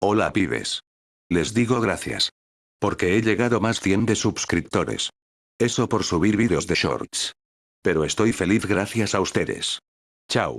Hola pibes. Les digo gracias. Porque he llegado más 100 de suscriptores. Eso por subir vídeos de shorts. Pero estoy feliz gracias a ustedes. Chao.